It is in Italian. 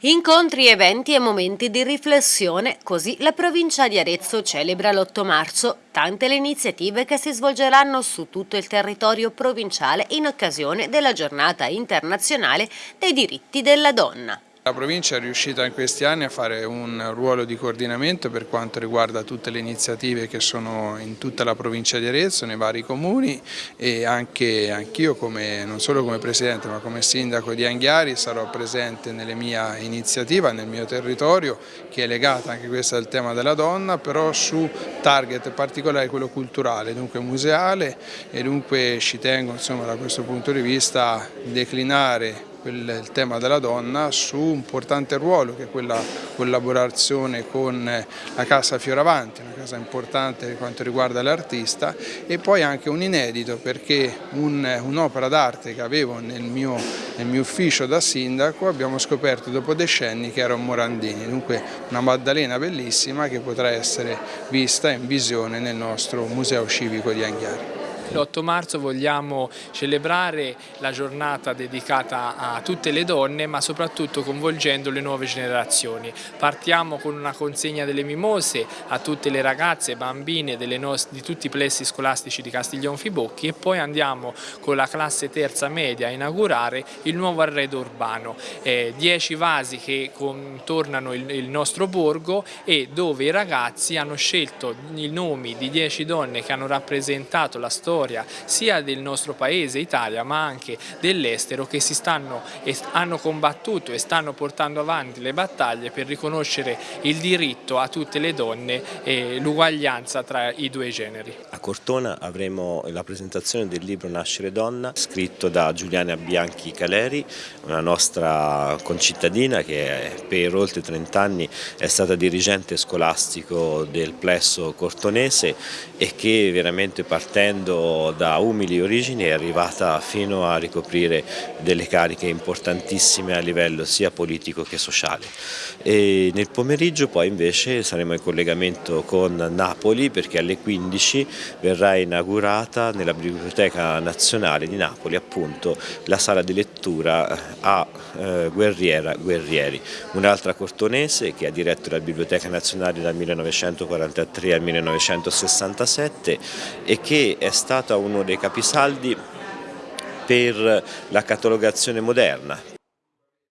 Incontri, eventi e momenti di riflessione, così la provincia di Arezzo celebra l'8 marzo tante le iniziative che si svolgeranno su tutto il territorio provinciale in occasione della giornata internazionale dei diritti della donna. La provincia è riuscita in questi anni a fare un ruolo di coordinamento per quanto riguarda tutte le iniziative che sono in tutta la provincia di Arezzo, nei vari comuni e anche anch'io non solo come presidente ma come sindaco di Anghiari sarò presente nelle mie iniziative, nel mio territorio che è legata anche questa al tema della donna però su target particolare quello culturale, dunque museale e dunque ci tengo insomma, da questo punto di vista a declinare il tema della donna su un importante ruolo che è quella collaborazione con la Casa Fioravanti, una casa importante per quanto riguarda l'artista e poi anche un inedito perché un'opera un d'arte che avevo nel mio, nel mio, ufficio da sindaco abbiamo scoperto dopo decenni che era un Morandini, dunque una Maddalena bellissima che potrà essere vista in visione nel nostro Museo Civico di Anghiari. L'8 marzo vogliamo celebrare la giornata dedicata a tutte le donne ma soprattutto coinvolgendo le nuove generazioni. Partiamo con una consegna delle mimose a tutte le ragazze e bambine di tutti i plessi scolastici di Castiglion Fibocchi e poi andiamo con la classe terza media a inaugurare il nuovo arredo urbano. Eh, dieci vasi che contornano il, il nostro borgo e dove i ragazzi hanno scelto i nomi di dieci donne che hanno rappresentato la storia storia sia del nostro paese Italia ma anche dell'estero che si stanno e hanno combattuto e stanno portando avanti le battaglie per riconoscere il diritto a tutte le donne e l'uguaglianza tra i due generi. A Cortona avremo la presentazione del libro Nascere donna scritto da Giuliana Bianchi Caleri, una nostra concittadina che per oltre 30 anni è stata dirigente scolastico del plesso cortonese e che veramente partendo da umili origini è arrivata fino a ricoprire delle cariche importantissime a livello sia politico che sociale. E nel pomeriggio poi invece saremo in collegamento con Napoli perché alle 15 verrà inaugurata nella Biblioteca Nazionale di Napoli appunto la sala di lettura a eh, Guerriera Guerrieri, un'altra cortonese che ha diretto la Biblioteca Nazionale dal 1943 al 1967 e che è stata uno dei capisaldi per la catalogazione moderna,